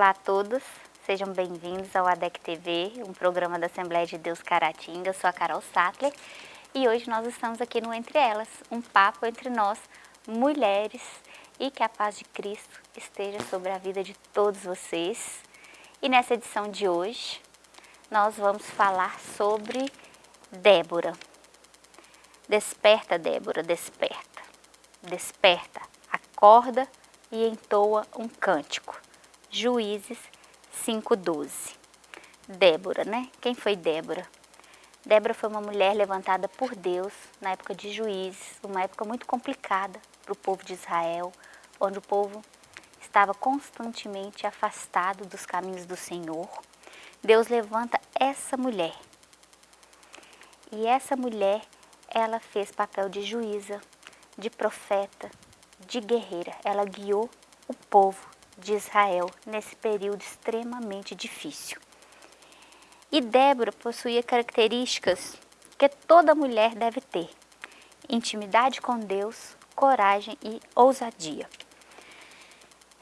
Olá a todos, sejam bem-vindos ao ADEC TV, um programa da Assembleia de Deus Caratinga. Eu sou a Carol Sattler e hoje nós estamos aqui no Entre Elas, um papo entre nós, mulheres, e que a paz de Cristo esteja sobre a vida de todos vocês. E nessa edição de hoje, nós vamos falar sobre Débora. Desperta, Débora, desperta. Desperta, acorda e entoa um cântico. Juízes 5:12. Débora, né? Quem foi Débora? Débora foi uma mulher levantada por Deus na época de Juízes, uma época muito complicada para o povo de Israel, onde o povo estava constantemente afastado dos caminhos do Senhor. Deus levanta essa mulher. E essa mulher, ela fez papel de juíza, de profeta, de guerreira. Ela guiou o povo de Israel nesse período extremamente difícil. E Débora possuía características que toda mulher deve ter: intimidade com Deus, coragem e ousadia.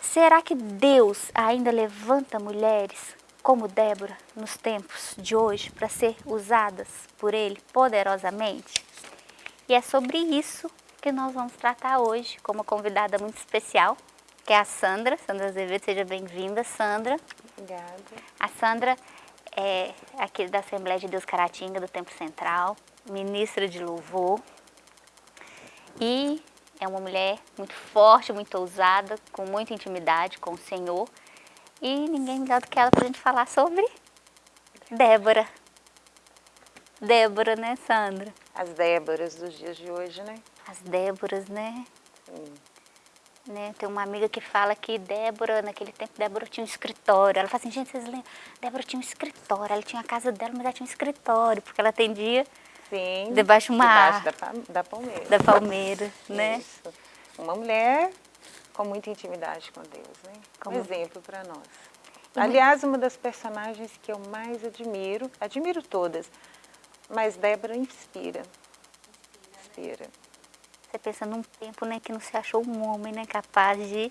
Será que Deus ainda levanta mulheres como Débora nos tempos de hoje para ser usadas por Ele poderosamente? E é sobre isso que nós vamos tratar hoje com uma convidada muito especial, que é a Sandra. Sandra Azevedo, seja bem-vinda, Sandra. Obrigada. A Sandra é aqui da Assembleia de Deus Caratinga, do Tempo Central, ministra de louvor. E é uma mulher muito forte, muito ousada, com muita intimidade com o Senhor. E ninguém melhor do que ela para a gente falar sobre Débora. Débora, né, Sandra? As Déboras dos dias de hoje, né? As Déboras, né? Sim. Né? Tem uma amiga que fala que Débora, naquele tempo, Débora tinha um escritório. Ela fala assim, gente, vocês lembram? Débora tinha um escritório, ela tinha a casa dela, mas ela tinha um escritório, porque ela atendia Sim. debaixo de uma debaixo da, da palmeira. da palmeira, né? Isso. Uma mulher com muita intimidade com Deus, né? Como- Um exemplo para nós. Mu- Aliás, uma das personagens que eu mais admiro, admiro todas, mas Débora inspira. Inspira. Você pensa num tempo né, que não se achou um homem né, capaz de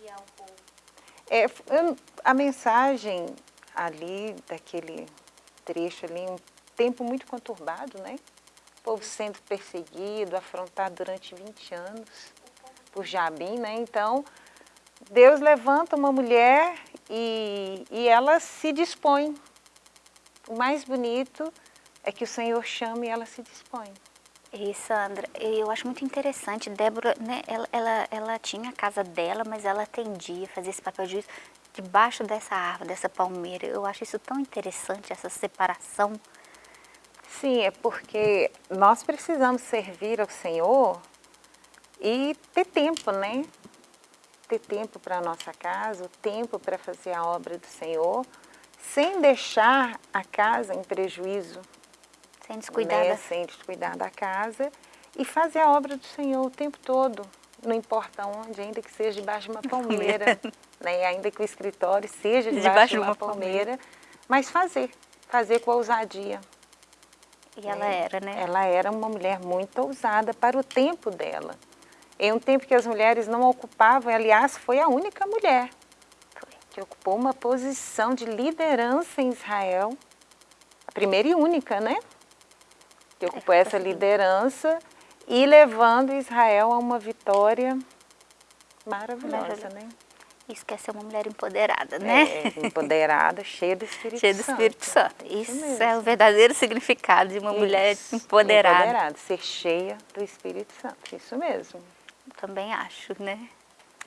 guiar o povo. É, a mensagem ali, daquele trecho ali, um tempo muito conturbado, né? O povo sendo perseguido, afrontado durante 20 anos por Jabim, né? Então, Deus levanta uma mulher e, e ela se dispõe. O mais bonito é que o Senhor chama e ela se dispõe. E Sandra, eu acho muito interessante, Débora, né, ela, ela, ela tinha a casa dela, mas ela atendia, fazia esse papel de juiz debaixo dessa árvore, dessa palmeira. Eu acho isso tão interessante, essa separação. Sim, é porque nós precisamos servir ao Senhor e ter tempo, né? Ter tempo para a nossa casa, o tempo para fazer a obra do Senhor, sem deixar a casa em prejuízo, Sem descuidar né? da... sem descuidar da casa e fazer a obra do Senhor o tempo todo, não importa onde, ainda que seja debaixo de uma palmeira, né? ainda que o escritório seja debaixo, de uma, palmeira, mas fazer, fazer com ousadia. E ela né? era, né? Ela era uma mulher muito ousada para o tempo dela. Em um tempo que as mulheres não ocupavam, aliás, foi a única mulher que ocupou uma posição de liderança em Israel, a primeira e única, né? Que ocupou essa liderança e levando Israel a uma vitória maravilhosa, Maravilhosa. né? Isso quer ser uma mulher empoderada, né? É, empoderada, cheia do Espírito Cheia do Santo. Espírito Santo. Isso, mesmo. é o verdadeiro significado de uma mulher Isso, empoderada. empoderada, ser cheia do Espírito Santo, isso mesmo. Também acho, né?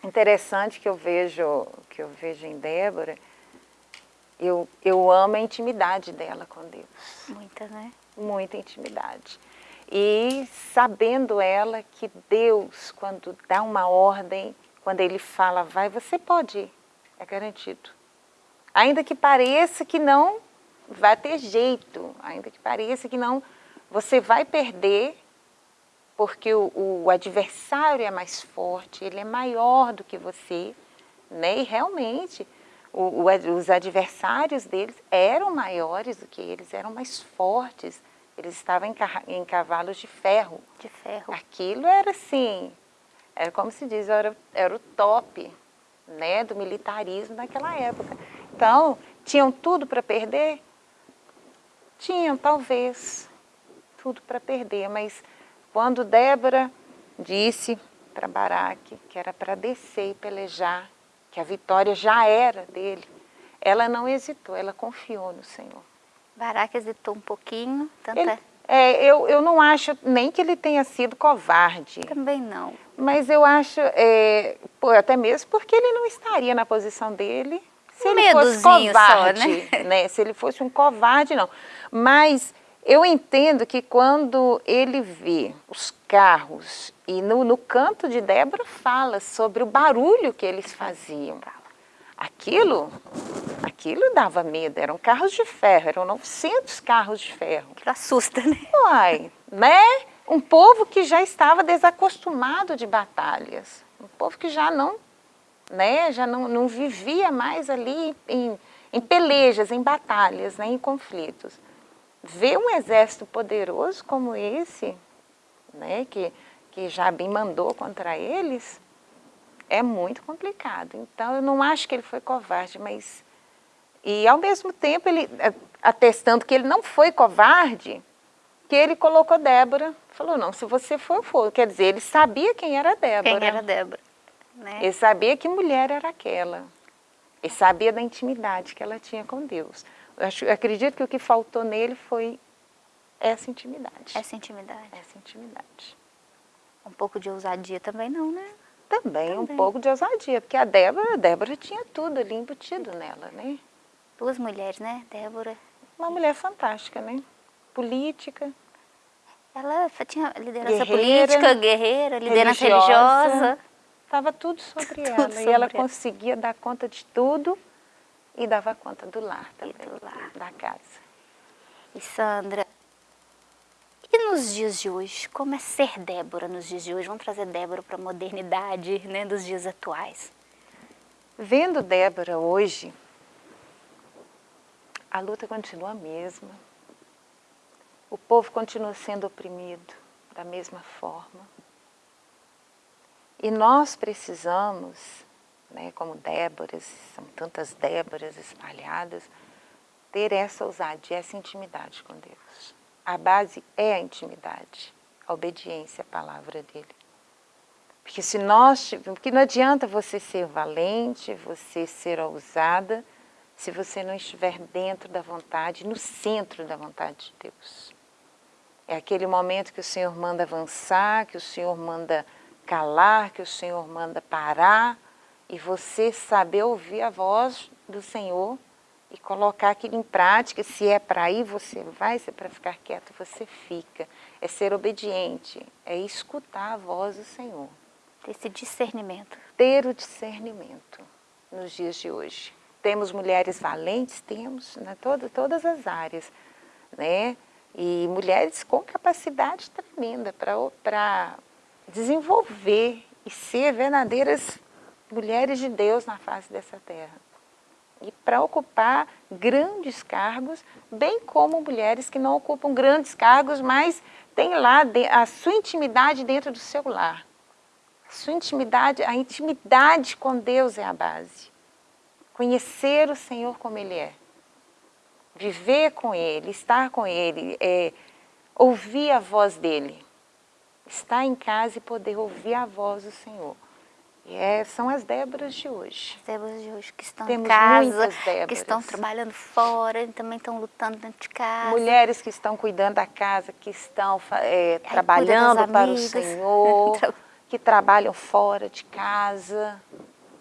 Interessante que eu vejo, que eu vejo em Débora, eu, eu amo a intimidade dela com Deus, Muita, né? Muita intimidade. E sabendo ela que Deus, quando dá uma ordem, quando Ele fala, vai, você pode ir, é garantido. Ainda que pareça que não vai ter jeito, ainda que pareça que não, você vai perder, porque o, o adversário é mais forte, ele é maior do que você, né? E realmente o, os adversários deles eram maiores do que eles, eram mais fortes. Eles estavam em, em cavalos de ferro. De ferro. Aquilo era assim, era como se diz, era, era o top. né, do militarismo naquela época. Então, tinham tudo para perder? Tinham, talvez, tudo para perder, mas quando Débora disse para Baraque que era para descer e pelejar, que a vitória já era dele, ela não hesitou, ela confiou no Senhor. Baraque hesitou um pouquinho, tanto ele, é... é... eu, eu não acho nem que ele tenha sido covarde. Também não. Mas eu acho, é, até mesmo porque ele não estaria na posição dele se ele fosse covarde, só, né? né? Se ele fosse um covarde, não. Mas eu entendo que quando ele vê os carros, e no, no canto de Débora fala sobre o barulho que eles faziam. Aquilo, aquilo dava medo, eram carros de ferro, eram 900 carros de ferro. Aquilo assusta, né? Uai, né? Um povo que já estava desacostumado de batalhas, um povo que já não, né, já não, não vivia mais ali em, em pelejas, em batalhas, né, em conflitos. Ver um exército poderoso como esse, né, que, que Jabim mandou contra eles, é muito complicado. Então, eu não acho que ele foi covarde, mas... E, ao mesmo tempo, ele atestando que ele não foi covarde, que ele colocou Débora, falou, não, se você for, for. Quer dizer, ele sabia quem era Débora. Quem era Débora. Né? Ele sabia que mulher era aquela. Ele sabia da intimidade que ela tinha com Deus. Eu, acho, eu acredito que o que faltou nele foi essa intimidade. Essa intimidade. Essa intimidade. Um pouco de ousadia também não, né? Também, também. um pouco de ousadia, porque a Débora, a Débora tinha tudo ali embutido nela, né? Duas mulheres, né? Débora. Uma mulher fantástica, né? Política. Ela tinha liderança guerreira, política, guerreira, liderança religiosa. Estava tudo sobre tudo ela. Sobre e ela, ela conseguia dar conta de tudo e dava conta do lar também, do lar. da casa. E Sandra, nos dias de hoje, como é ser Débora nos dias de hoje? Vamos trazer Débora para a modernidade né, dos dias atuais. Vendo Débora hoje, a luta continua a mesma. O povo continua sendo oprimido da mesma forma. E nós precisamos, né, como Déboras, são tantas Déboras espalhadas, ter essa ousadia, essa intimidade com Deus. A base é a intimidade, a obediência à palavra dele. Porque se nós, porque não adianta você ser valente, você ser ousada, se você não estiver dentro da vontade, no centro da vontade de Deus. É aquele momento que o Senhor manda avançar, que o Senhor manda calar, que o Senhor manda parar, e você saber ouvir a voz do Senhor e colocar aquilo em prática. Se é para ir, você vai. Se é para ficar quieto, você fica. É ser obediente, é escutar a voz do Senhor. Ter esse discernimento. Ter o discernimento nos dias de hoje. Temos mulheres valentes, temos, né, todo, todas as áreas, né? E mulheres com capacidade tremenda para desenvolver e ser verdadeiras mulheres de Deus na face dessa terra e para ocupar grandes cargos, bem como mulheres que não ocupam grandes cargos, mas têm lá a sua intimidade dentro do seu lar. A sua intimidade, a intimidade com Deus é a base. Conhecer o Senhor como Ele é. Viver com Ele, estar com Ele, é, ouvir a voz dEle. Estar em casa e poder ouvir a voz do Senhor. É, são as Déboras de hoje. As Déboras de hoje que estão Temos em casa, que estão trabalhando fora, e também estão lutando dentro de casa. Mulheres que estão cuidando da casa, que estão é, trabalhando para o Senhor, que trabalham fora de casa.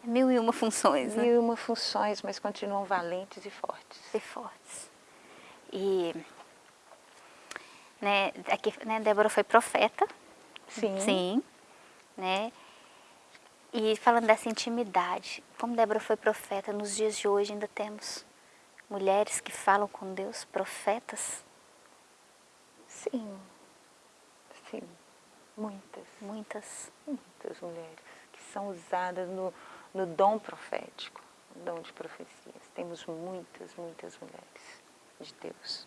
Mil e uma funções, né? Mil e uma funções, mas continuam valentes e fortes. E fortes. E, né, aqui, né, Débora foi profeta. Sim. Sim, né? E falando dessa intimidade, como Débora foi profeta, nos dias de hoje ainda temos mulheres que falam com Deus, profetas? Sim, sim, muitas. Muitas? Muitas mulheres que são usadas no, no dom profético, no dom de profecias. Temos muitas, muitas mulheres de Deus.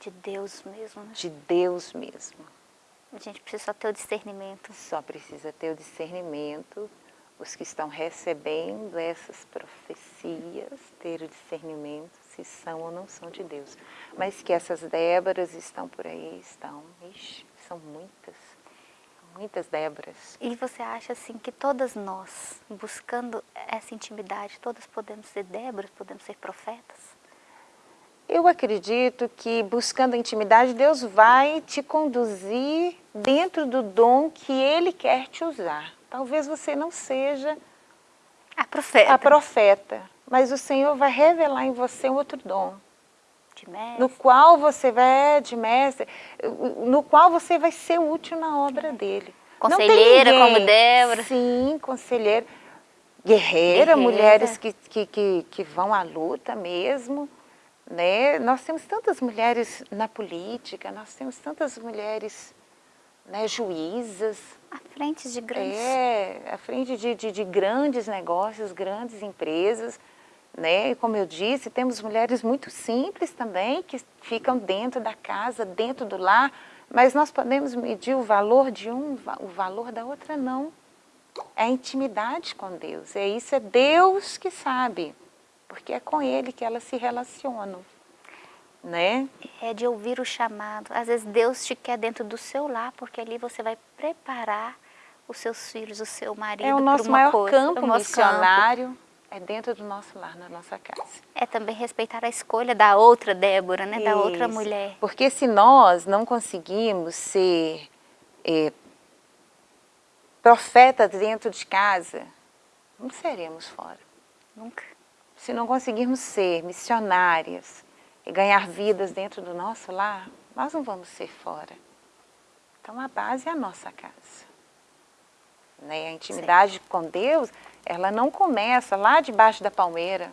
De Deus mesmo, né? De Deus mesmo. A gente precisa só ter o discernimento. Só precisa ter o discernimento os que estão recebendo essas profecias ter o discernimento se são ou não são de Deus. Mas que essas Déboras estão por aí, estão, ixi, são muitas, muitas Déboras. E você acha assim que todas nós, buscando essa intimidade, todas podemos ser Déboras, podemos ser profetas? Eu acredito que buscando a intimidade, Deus vai te conduzir dentro do dom que Ele quer te usar. Talvez você não seja a profeta, a profeta mas o Senhor vai revelar em você um outro dom. De mestre. No qual você vai, de mestre, no qual você vai ser útil na obra dele. Conselheira como Débora. Sim, conselheira. Guerreira, Guerreira. mulheres que, que, que, que vão à luta mesmo. Né? Nós temos tantas mulheres na política, nós temos tantas mulheres né, juízas. À frente de grandes... É, à frente de, de, de grandes negócios, grandes empresas. Né? E como eu disse, temos mulheres muito simples também, que ficam dentro da casa, dentro do lar, mas nós podemos medir o valor de um, o valor da outra não. É a intimidade com Deus, é isso, é Deus que sabe porque é com ele que elas se relacionam, né? É de ouvir o chamado. Às vezes Deus te quer dentro do seu lar, porque ali você vai preparar os seus filhos, o seu marido É o nosso maior coisa, campo é missionário, campo. é dentro do nosso lar, na nossa casa. É também respeitar a escolha da outra Débora, né? Da outra mulher. Porque se nós não conseguimos ser é, profetas dentro de casa, não seremos fora. Nunca se não conseguirmos ser missionárias e ganhar vidas dentro do nosso lar, nós não vamos ser fora. Então a base é a nossa casa. Né? A intimidade Sim. com Deus, ela não começa lá debaixo da palmeira.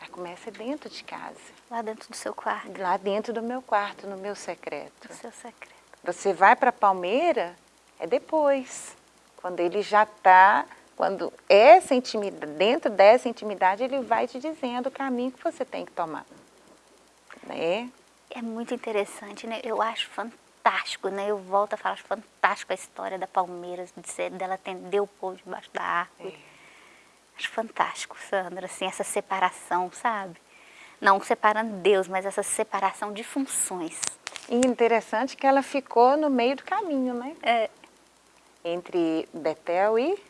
Ela começa dentro de casa. Lá dentro do seu quarto. Lá dentro do meu quarto, no meu secreto. No seu secreto. Você vai para a palmeira, é depois. Quando ele já está quando essa intimidade, dentro dessa intimidade, ele vai te dizendo o caminho que você tem que tomar. Né? É muito interessante, né? Eu acho fantástico, né? Eu volto a falar, acho fantástico a história da Palmeiras, de ser, dela atender o povo debaixo da árvore. É. Acho fantástico, Sandra, assim, essa separação, sabe? Não separando Deus, mas essa separação de funções. E interessante que ela ficou no meio do caminho, né? É. Entre Betel e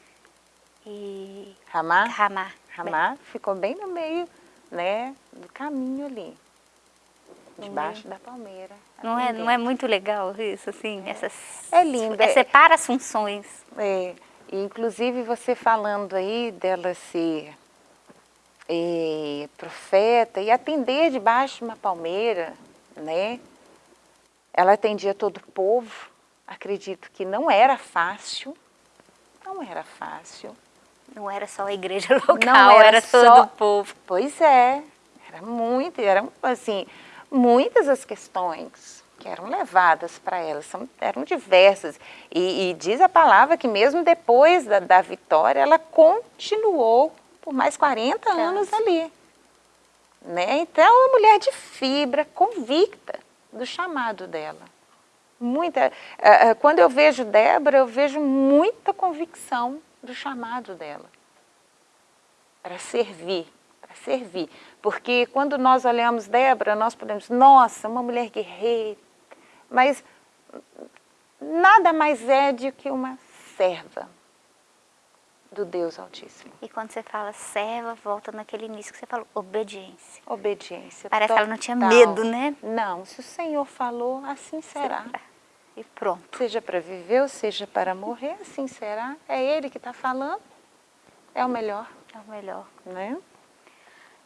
e Ramá? Ramá. Ramá ficou bem no meio né, do caminho ali, debaixo da palmeira. Não é, não é muito legal isso, assim? É, essas, é lindo. É, separa as funções. É, e inclusive você falando aí dela ser é, profeta e atender debaixo de uma palmeira, né? Ela atendia todo o povo, acredito que não era fácil, não era fácil. Não era só a igreja local, não era, era todo só... o povo. Pois é, era muito, eram assim, muitas as questões que eram levadas para ela, são, eram diversas. E, e, diz a palavra que mesmo depois da, da vitória, ela continuou por mais 40 anos ali. Né? Então, é uma mulher de fibra, convicta do chamado dela. Muita, uh, quando eu vejo Débora, eu vejo muita convicção do chamado dela. Para servir, para servir. Porque quando nós olhamos Débora, nós podemos, nossa, uma mulher guerreira. Mas nada mais é do que uma serva do Deus Altíssimo. E quando você fala serva, volta naquele início que você falou, obediência. Obediência Parece total. que ela não tinha medo, né? Não, se o Senhor falou, assim será. será e pronto. Seja para viver ou seja para morrer, assim será. É Ele que está falando, é o melhor. É o melhor. Né?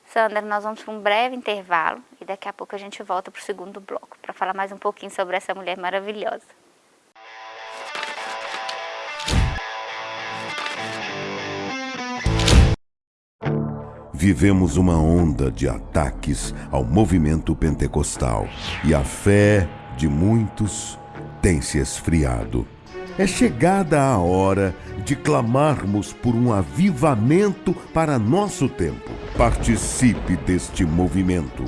Sandra, nós vamos para um breve intervalo e daqui a pouco a gente volta para o segundo bloco para falar mais um pouquinho sobre essa mulher maravilhosa. Vivemos uma onda de ataques ao movimento pentecostal e a fé de muitos tem se esfriado. É chegada a hora de clamarmos por um avivamento para nosso tempo. Participe deste movimento.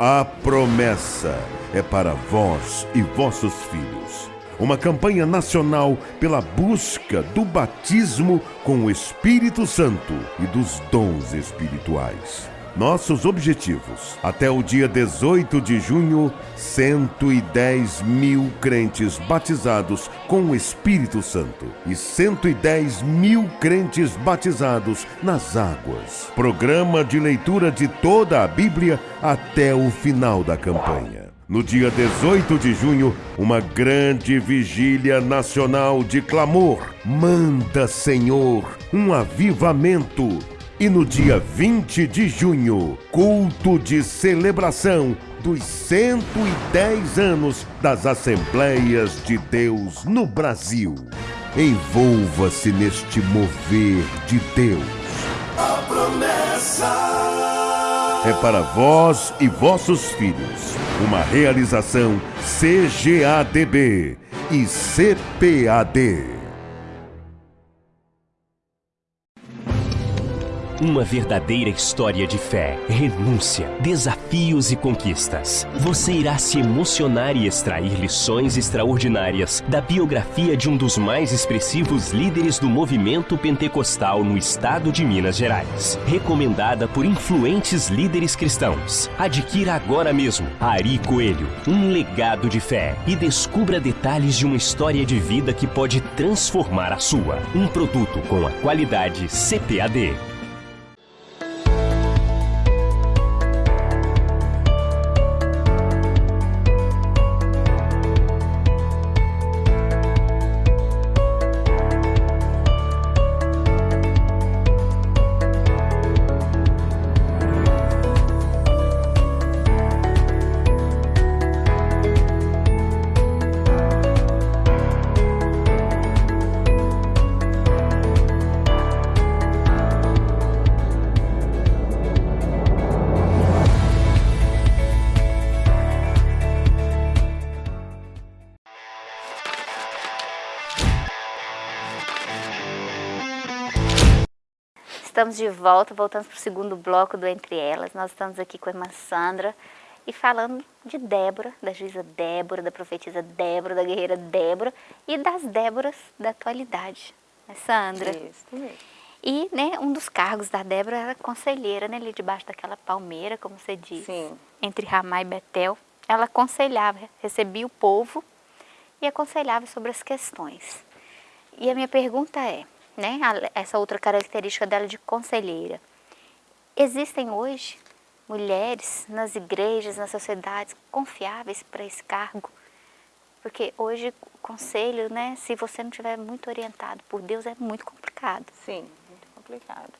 A promessa é para vós e vossos filhos. uma campanha nacional pela busca do batismo com o Espírito Santo e dos dons espirituais. Nossos objetivos. Até o dia 18 de junho, 110 mil crentes batizados com o Espírito Santo e 110 mil crentes batizados nas águas. Programa de leitura de toda a Bíblia até o final da campanha. No dia 18 de junho, uma grande vigília nacional de clamor. Manda, Senhor, um avivamento e no dia 20 de junho, culto de celebração dos 110 anos das Assembleias de Deus no Brasil. Envolva-se neste mover de Deus. A promessa é para vós e vossos filhos. Uma realização CGADB e CPAD. Uma verdadeira história de fé, renúncia, desafios e conquistas. Você irá se emocionar e extrair lições extraordinárias da biografia de um dos mais expressivos líderes do movimento pentecostal no estado de Minas Gerais. Recomendada por influentes líderes cristãos. Adquira agora mesmo Ari Coelho, um legado de fé e descubra detalhes de uma história de vida que pode transformar a sua. Um produto com a qualidade CPAD. Estamos de volta, voltamos para o segundo bloco do Entre Elas. Nós estamos aqui com a irmã Sandra e falando de Débora, da juíza Débora, da profetisa Débora, da guerreira Débora e das Déboras da atualidade. Né, Sandra? Isso, mesmo. E né, um dos cargos da Débora era conselheira, né, ali debaixo daquela palmeira, como você disse, Sim. entre Ramá e Betel. Ela aconselhava, recebia o povo e aconselhava sobre as questões. E a minha pergunta é, né, essa outra característica dela de conselheira. Existem hoje mulheres nas igrejas, nas sociedades confiáveis para esse cargo? Porque hoje o conselho, né, se você não estiver muito orientado por Deus, é muito complicado. Sim, muito complicado.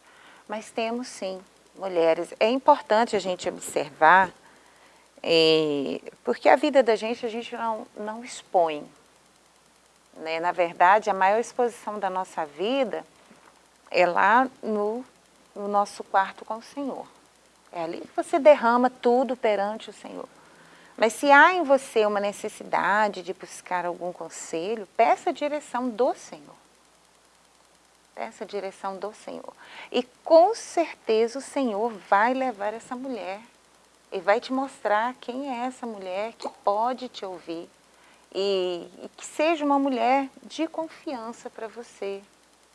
Mas temos sim mulheres. É importante a gente observar, eh, porque a vida da gente a gente não, não expõe. Né? Na verdade, a maior exposição da nossa vida é lá no, no nosso quarto com o Senhor. É ali que você derrama tudo perante o Senhor. Mas se há em você uma necessidade de buscar algum conselho, peça a direção do Senhor. Peça a direção do Senhor. E com certeza o Senhor vai levar essa mulher e vai te mostrar quem é essa mulher que pode te ouvir, e, e que seja uma mulher de confiança para você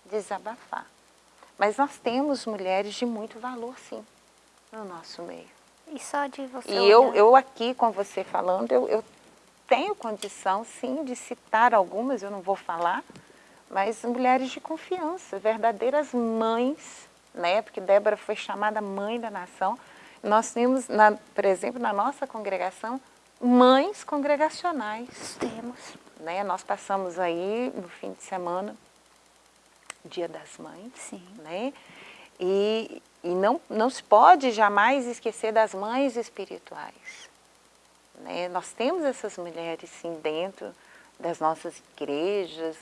desabafar. Mas nós temos mulheres de muito valor, sim, no nosso meio. E só de você E eu, eu aqui com você falando, eu, eu tenho condição, sim, de citar algumas, eu não vou falar, mas mulheres de confiança, verdadeiras mães, né? Porque Débora foi chamada mãe da nação. Nós temos, na, por exemplo, na nossa congregação, mães congregacionais. Temos. Né? Nós passamos aí no fim de semana, Dia das Mães. Sim. Né? E, e não, não se pode jamais esquecer das mães espirituais. Né? Nós temos essas mulheres, sim, dentro das nossas igrejas,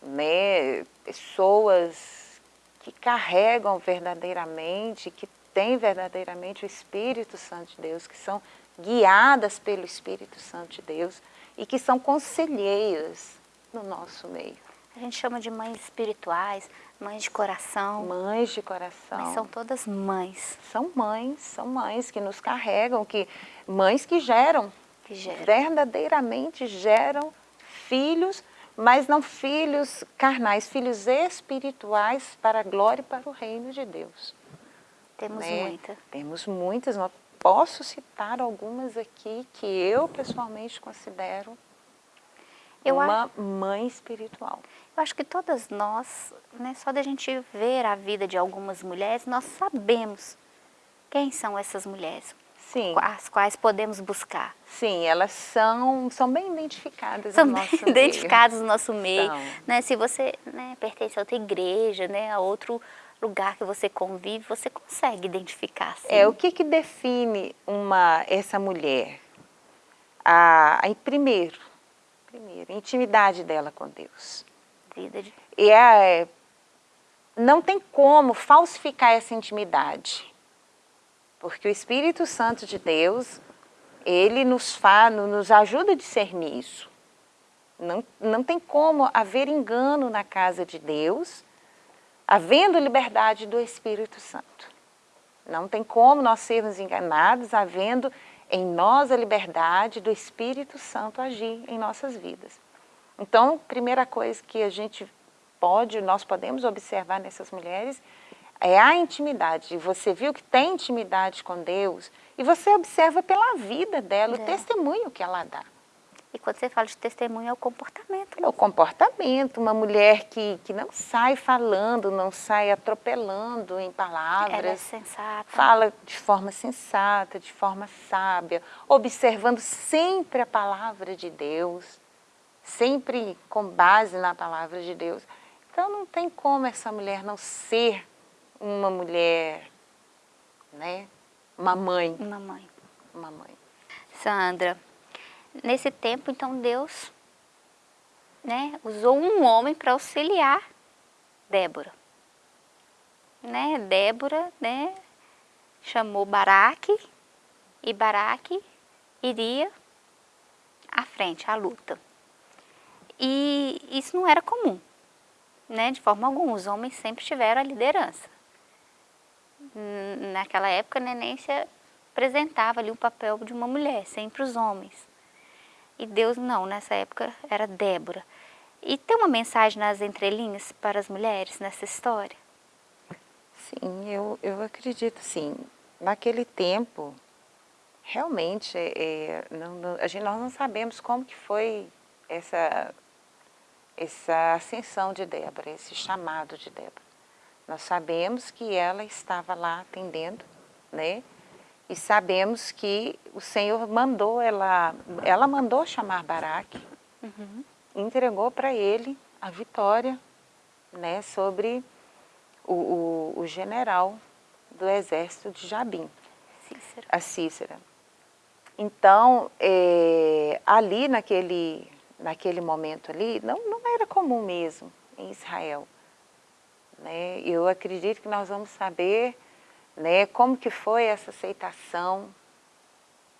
né? pessoas que carregam verdadeiramente, que têm verdadeiramente o Espírito Santo de Deus, que são guiadas pelo Espírito Santo de Deus e que são conselheiras no nosso meio. A gente chama de mães espirituais, mães de coração. Mães de coração. Mas são todas mães. São mães, são mães que nos carregam, que mães que geram, que geram. verdadeiramente geram filhos, mas não filhos carnais, filhos espirituais para a glória e para o reino de Deus. Temos né? muita. Temos muitas, posso citar algumas aqui que eu pessoalmente considero Eu uma mãe espiritual. Eu acho que todas nós, né, só da gente ver a vida de algumas mulheres, nós sabemos quem são essas mulheres, Sim, as quais podemos buscar. sim, elas são, são bem identificadas São no bem nosso meio. identificados no nosso meio. Né? Se você né, pertence a outra igreja, né, a outro lugar que você convive, você consegue identificar. É, o que que define uma, essa mulher? A, a, primeiro, primeiro, a intimidade dela com Deus. Vida de... E é, não tem como falsificar essa intimidade. Porque o Espírito Santo de Deus, ele nos, fa, nos ajuda a discernir isso. Não, não tem como haver engano na casa de Deus, havendo liberdade do Espírito Santo. Não tem como nós sermos enganados, havendo em nós a liberdade do Espírito Santo agir em nossas vidas. Então, primeira coisa que a gente pode, nós podemos observar nessas mulheres é a intimidade. Você viu que tem intimidade com Deus e você observa pela vida dela, É. o testemunho que ela dá. E quando você fala de testemunho, é o comportamento. É o comportamento, uma mulher que, que não sai falando, não sai atropelando em palavras. Ela é sensata. Fala de forma sensata, de forma sábia, observando sempre a palavra de Deus, sempre com base na palavra de Deus. Então não tem como essa mulher não ser uma mulher, né? Uma mãe, Uma mãe. uma mãe. Sandra, nesse tempo, então, Deus né, usou um homem para auxiliar Débora. Né, Débora né, chamou Baraque e Baraque iria à frente, à luta. E isso não era comum, né, de forma alguma. Os homens sempre tiveram a liderança. Naquela época, nem se apresentava ali o papel de uma mulher, sempre os homens. E Deus não, nessa época era Débora. E tem uma mensagem nas entrelinhas para as mulheres nessa história? Sim, eu, eu acredito sim. Naquele tempo, realmente, é, não, não- a gente, nós não sabemos como que foi essa, essa ascensão de Débora, esse chamado de Débora. Nós sabemos que ela estava lá atendendo, né? E sabemos que o Senhor mandou ela, ela mandou chamar Baraque, entregou para ele a vitória, né? Sobre o, o, o general do exército de Jabim, Cícera. a Cícera. Então, é, ali naquele, naquele momento ali, não, não era comum mesmo em Israel. Né? Eu acredito que nós vamos saber né, como que foi essa aceitação,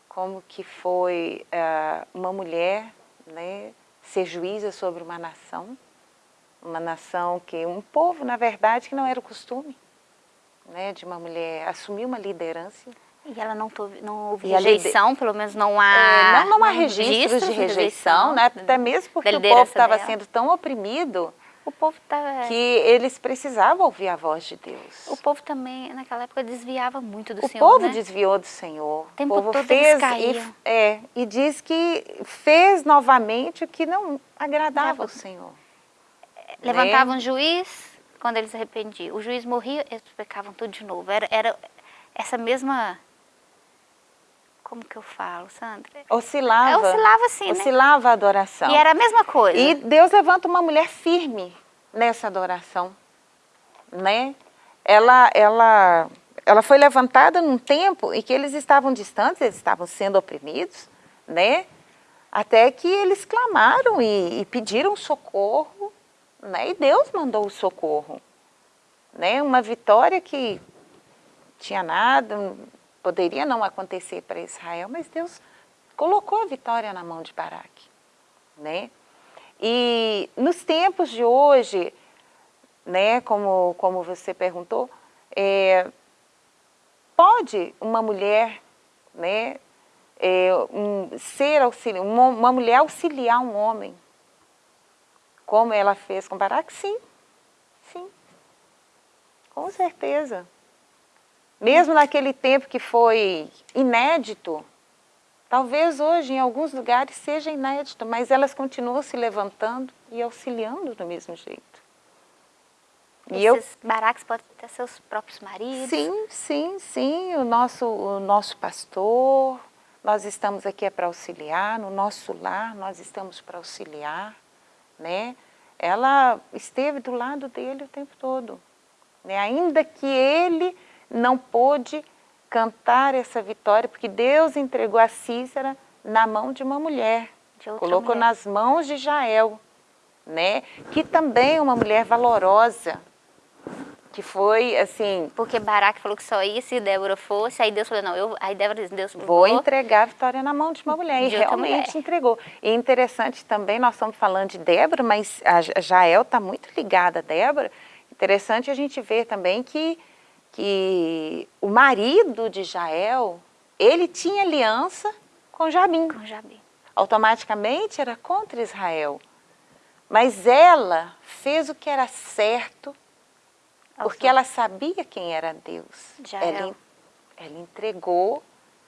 como que foi ah, uma mulher né, ser juíza sobre uma nação, uma nação que, um povo, na verdade, que não era o costume né, de uma mulher assumir uma liderança. E ela não, tove, não houve E rejeição, pelo menos não há... É, não, não há há registros de rejeição, né? até mesmo porque o povo estava sendo tão oprimido O povo tá, que eles precisavam ouvir a voz de Deus. o povo também naquela época desviava muito do O Senhor, povo né? desviou do Senhor. O tempo povo todo fez e, é, e diz que fez novamente o que não agradava ao Senhor. Levantavam um juiz quando eles se arrependiam. O juiz morria, eles pecavam tudo de novo. Era, era essa mesma... Como que eu falo, Sandra? Oscilava. É, oscilava assim, né? Oscilava a adoração. E era a mesma coisa. E Deus levanta uma mulher firme nessa adoração, né? Ela, ela, ela foi levantada num tempo em que eles estavam distantes, eles estavam sendo oprimidos, né? Até que eles clamaram e, e pediram socorro, né? E Deus mandou o socorro, né? Uma vitória que tinha nada, poderia não acontecer para Israel, mas Deus colocou a vitória na mão de Baraque, né? E nos tempos de hoje, né, como, como você perguntou, é, pode uma mulher né, é, um, ser auxiliar, uma, uma mulher auxiliar um homem como ela fez com Baraque? Sim, sim, com certeza. Mesmo naquele tempo que foi inédito, talvez hoje em alguns lugares seja inédito, mas elas continuam se levantando e auxiliando do mesmo jeito. E Esses eu... baraques podem ter seus próprios maridos? Sim, sim, sim. O nosso, o nosso pastor, nós estamos aqui é para auxiliar, no nosso lar nós estamos para auxiliar, né? Ela esteve do lado dele o tempo todo, né? Ainda que ele não pôde cantar essa vitória, porque Deus entregou a Cícera na mão de uma mulher, de colocou mulher. nas mãos de Jael, né? que também é uma mulher valorosa, que foi assim... Porque Baraque falou que só ia se Débora fosse, aí Deus falou, não, eu, aí Débora disse, Deus Vou vou entregar a vitória na mão de uma mulher, de e realmente mulher. entregou. E interessante também, nós estamos falando de Débora, mas a Jael está muito ligada a Débora, interessante a gente ver também que, que o marido de Jael, ele tinha aliança com Jabim. Com Jabim. Automaticamente era contra Israel. Mas ela fez o que era certo porque ela sabia quem era Deus. Ela, ela entregou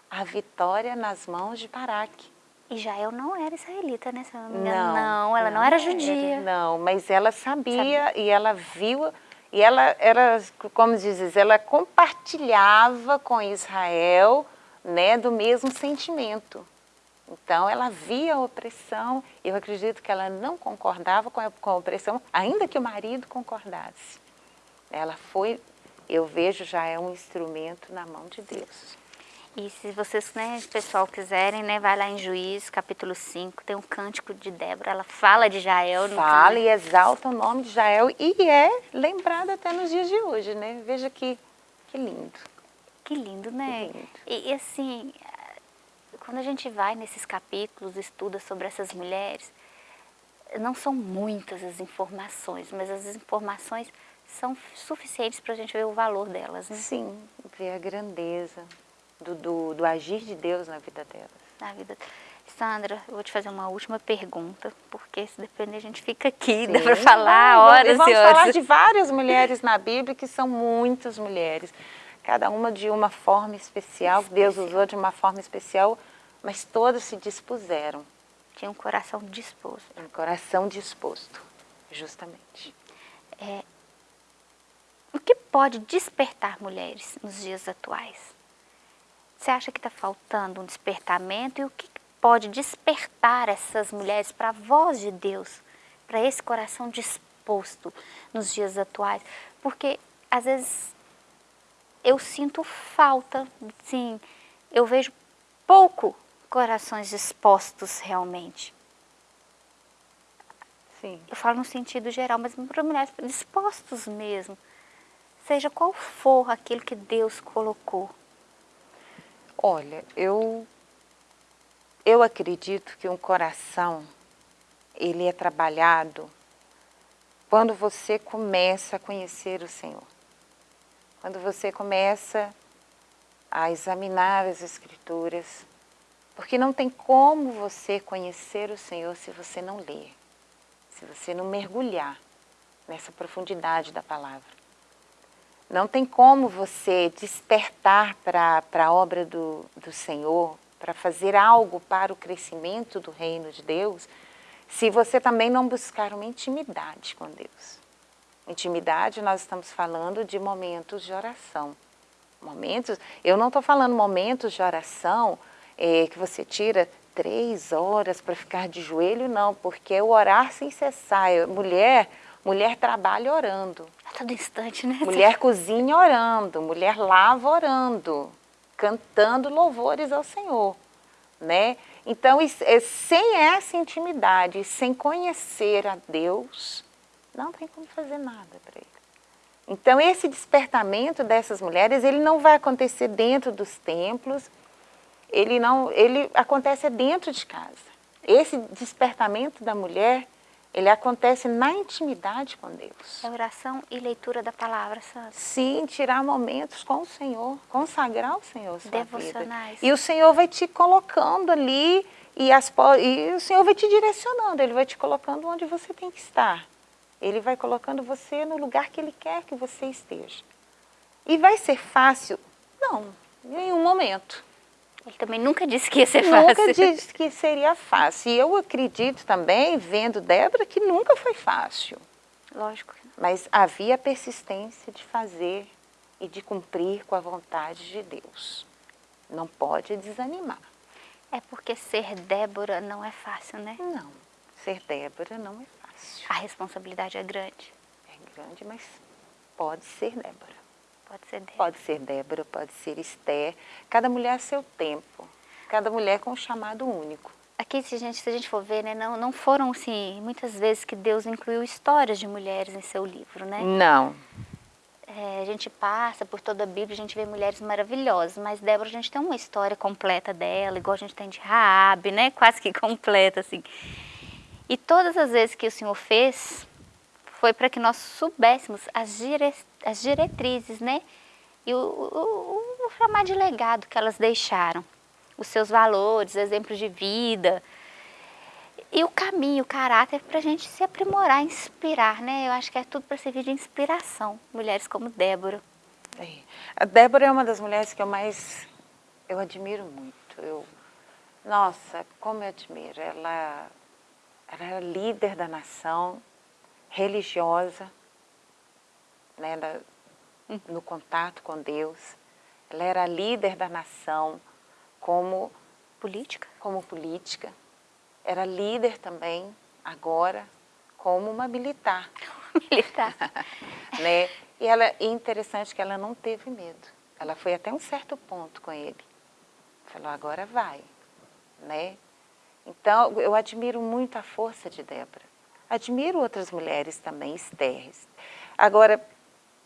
a vitória nas mãos de Baraque. E Jael não era israelita, né? Se não. Não, não ela não, não era judia. Era, não, mas ela sabia, sabia, e ela viu, e ela era, como dizes, ela compartilhava com Israel né, do mesmo sentimento. Então ela via a opressão, eu acredito que ela não concordava com a, com a opressão, ainda que o marido concordasse. Ela foi, eu vejo, já é um instrumento na mão de Deus. E se vocês, né, pessoal, quiserem, né, vai lá em Juízes, capítulo 5, tem um cântico de Débora, ela fala de Jael. fala e exalta o nome de Jael e é lembrada até nos dias de hoje, né? Veja que, que lindo. Que lindo, né? Que lindo. E, e assim, quando a gente vai nesses capítulos, estuda sobre essas mulheres, não são muitas as informações, mas as informações são suficientes para a gente ver o valor delas, né? Sim, ver a grandeza do, do, do, agir de Deus na vida delas. Na vida. Sandra, eu vou te fazer uma última pergunta, porque se depender a gente fica aqui, Sim, dá para falar horas e horas. Vamos falar de várias mulheres na Bíblia, que são muitas mulheres, cada uma de uma forma especial, especial. Deus usou de uma forma especial, mas todas se dispuseram. Tinha um coração disposto. Um coração disposto, justamente. É, o que pode despertar mulheres nos dias atuais? Você acha que está faltando um despertamento? E o que pode despertar essas mulheres para a voz de Deus, para esse coração disposto nos dias atuais? Porque às vezes eu sinto falta, sim, eu vejo pouco corações dispostos realmente. Sim. Eu falo no sentido geral, mas para mulheres dispostos mesmo seja qual for aquilo que Deus colocou? Olha, eu, eu acredito que um coração, ele é trabalhado quando você começa a conhecer o Senhor. Quando você começa a examinar as Escrituras, porque não tem como você conhecer o Senhor se você não ler, se você não mergulhar nessa profundidade da palavra. Não tem como você despertar para a obra do, do Senhor, para fazer algo para o crescimento do reino de Deus, se você também não buscar uma intimidade com Deus. Intimidade, nós estamos falando de momentos de oração. Momentos, eu não estou falando momentos de oração é, que você tira três horas para ficar de joelho, não, porque o orar sem cessar. Mulher, mulher trabalha orando. Todo instante, né? Mulher cozinha orando, mulher lava orando, cantando louvores ao Senhor, né? Então, é, sem essa intimidade, sem conhecer a Deus, não tem como fazer nada para ele. Então, esse despertamento dessas mulheres, ele não vai acontecer dentro dos templos, ele, não, ele acontece dentro de casa. Esse despertamento da mulher, ele acontece na intimidade com Deus. É oração e leitura da palavra santa. Sim, tirar momentos com o Senhor, consagrar o Senhor sua Devocionais. Vida. E o Senhor vai te colocando ali E, as, e o Senhor vai te direcionando, Ele vai te colocando onde você tem que estar. Ele vai colocando você no lugar que Ele quer que você esteja. E vai ser fácil? Não, em nenhum momento. Ele também nunca disse que ia ser fácil. Nunca disse que seria fácil. E eu acredito também, vendo Débora, que nunca foi fácil. Lógico. Mas havia persistência de fazer e de cumprir com a vontade de Deus. Não pode desanimar. É porque ser Débora não é fácil, né? Não, ser Débora não é fácil. A responsabilidade é grande. É grande, mas pode ser Débora. Pode ser Débora. Pode ser Débora, pode ser Esther. Cada mulher a seu tempo. Cada mulher com um chamado único. Aqui, se a gente, se a gente for ver, né, não, não foram, assim, muitas vezes que Deus incluiu histórias de mulheres em seu livro, né? Não. É, a gente passa por toda a Bíblia, a gente vê mulheres maravilhosas, mas Débora, a gente tem uma história completa dela, igual a gente tem de Raabe, né? Quase que completa, assim. E todas as vezes que o Senhor fez, foi para que nós soubéssemos as, dire, as diretrizes, né? E o, o, o chamar de legado que elas deixaram. Os seus valores, exemplos de vida, e o caminho, o caráter para a gente se aprimorar, inspirar, né? Eu acho que é tudo para servir de inspiração, mulheres como Débora. É. A Débora é uma das mulheres que eu mais, eu admiro muito. Eu, nossa, como eu admiro. Ela, ela era líder da nação, religiosa, né? No contato com Deus. Ela era líder da nação como política. Como política era líder também, agora, como uma militar. militar. né? E ela, é interessante que ela não teve medo. Ela foi até um certo ponto com ele. Falou, agora vai. Né? Então, eu admiro muito a força de Débora. Admiro outras mulheres também, Esther. Agora,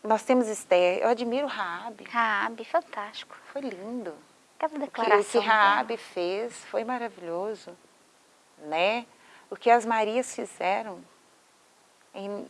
nós temos Esther, eu admiro Raabe. Raabe, fantástico. Foi lindo. Aquela declaração. O que, o que Raabe fez foi maravilhoso né? O que as Marias fizeram em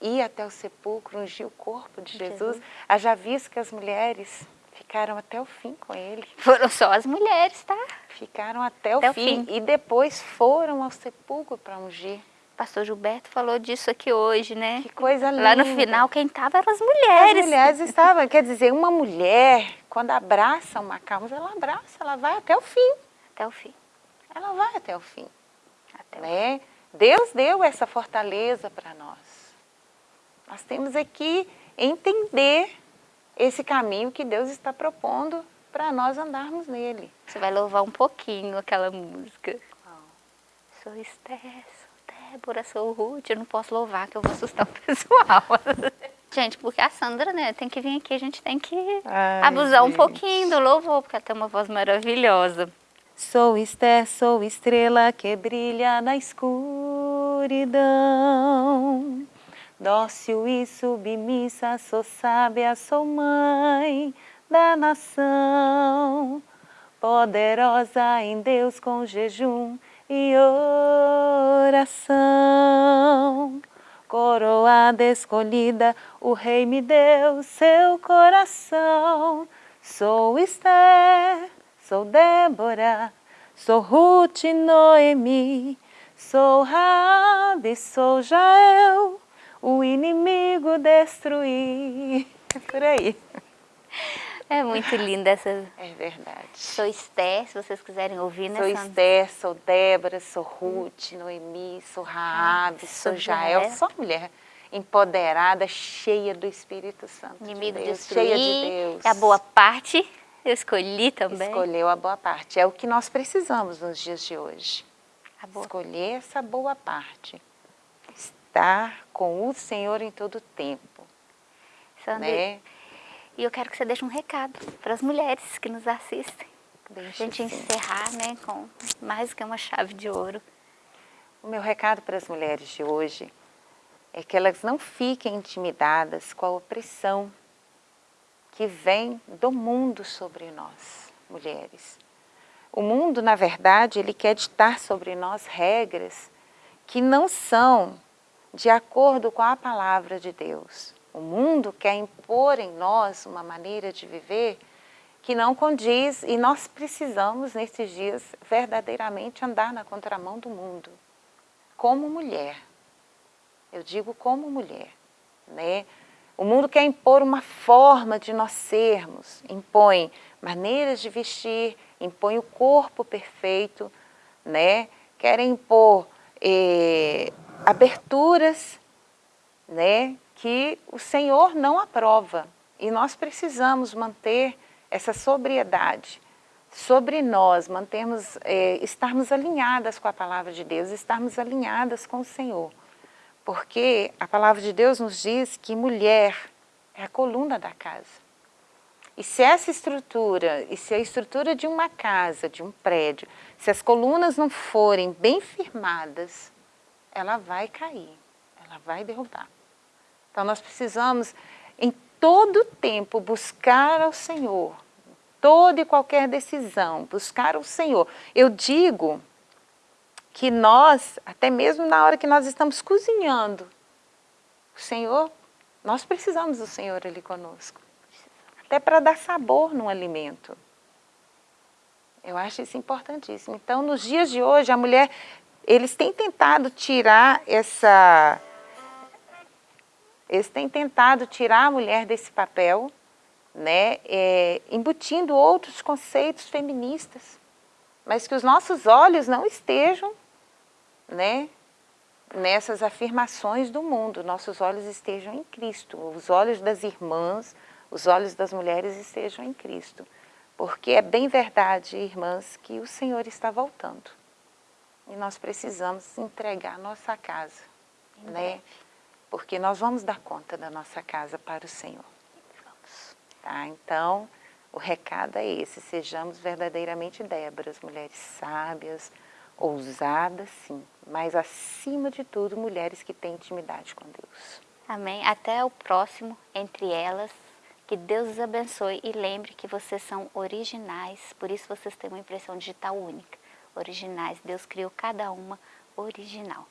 ir até o sepulcro, ungir o corpo de Jesus. Haja visto que as mulheres ficaram até o fim com ele. Foram só as mulheres, tá? Ficaram até, até o, fim. o, fim. E depois foram ao sepulcro para ungir. Pastor Gilberto falou disso aqui hoje, né? Que coisa linda. Lá no final, quem estava eram as mulheres. As mulheres estavam. Quer dizer, uma mulher, quando abraça uma causa, ela abraça, ela vai até o fim. Até o fim. Ela vai até o fim. Né? Deus deu essa fortaleza para nós. Nós temos aqui entender esse caminho que Deus está propondo para nós andarmos nele. Você vai louvar um pouquinho aquela música. Oh. Sou Esther, sou Débora, sou Ruth, eu não posso louvar que eu vou assustar o pessoal. gente, porque a Sandra, né, tem que vir aqui, a gente tem que Ai, abusar gente. um pouquinho do louvor, porque ela tem uma voz maravilhosa. Sou Esther, sou estrela que brilha na escuridão. Dócil e submissa, sou sábia, sou mãe da nação. Poderosa em Deus com jejum e oração. Coroada escolhida, o rei me deu seu coração. Sou Esther, Sou Débora, sou Ruth e Noemi, sou Rabi, sou Jael, o inimigo destruí. É por aí. É muito linda essa... É verdade. Sou Esther, se vocês quiserem ouvir, né? Sou Esther, sou Débora, sou Ruth, Noemi, sou Raab, ah, sou, sou Jael, sou mulher empoderada, cheia do Espírito Santo Inimigo de Deus, destruir, cheia de Deus. É a boa parte eu escolhi também. Escolheu a boa parte. É o que nós precisamos nos dias de hoje. Escolher essa boa parte. Estar com o Senhor em todo o tempo. Sandra, né? E eu quero que você deixe um recado para as mulheres que nos assistem. Para a gente encerrar né, com mais que uma chave de ouro. O meu recado para as mulheres de hoje é que elas não fiquem intimidadas com a opressão que vem do mundo sobre nós, mulheres. O mundo, na verdade, ele quer ditar sobre nós regras que não são de acordo com a palavra de Deus. O mundo quer impor em nós uma maneira de viver que não condiz e nós precisamos nesses dias verdadeiramente andar na contramão do mundo, como mulher. Eu digo como mulher, né? O mundo quer impor uma forma de nós sermos, impõe maneiras de vestir, impõe o corpo perfeito, né? Querem impor eh, aberturas, né? Que o Senhor não aprova. E nós precisamos manter essa sobriedade sobre nós, mantermos, eh, estarmos alinhadas com a palavra de Deus, estarmos alinhadas com o Senhor. Porque a palavra de Deus nos diz que mulher é a coluna da casa. E se essa estrutura, e se a estrutura de uma casa, de um prédio, se as colunas não forem bem firmadas, ela vai cair, ela vai derrubar. Então nós precisamos, em todo tempo, buscar ao Senhor, toda e qualquer decisão, buscar o Senhor. Eu digo que nós, até mesmo na hora que nós estamos cozinhando, o Senhor, nós precisamos do Senhor ali conosco. Até para dar sabor no alimento. Eu acho isso importantíssimo. Então, nos dias de hoje, a mulher, eles têm tentado tirar essa... Eles têm tentado tirar a mulher desse papel, né, é, embutindo outros conceitos feministas, mas que os nossos olhos não estejam né, nessas afirmações do mundo, nossos olhos estejam em Cristo, os olhos das irmãs, os olhos das mulheres estejam em Cristo. Porque é bem verdade, irmãs, que o Senhor está voltando. E nós precisamos entregar nossa casa, em né? Porque nós vamos dar conta da nossa casa para o Senhor. Vamos. Tá? Então, o recado é esse, sejamos verdadeiramente Débora, mulheres sábias, ousadas sim, mas acima de tudo, mulheres que têm intimidade com Deus. Amém. Até o próximo Entre Elas. Que Deus os abençoe e lembre que vocês são originais, por isso vocês têm uma impressão digital única. Originais, Deus criou cada uma original.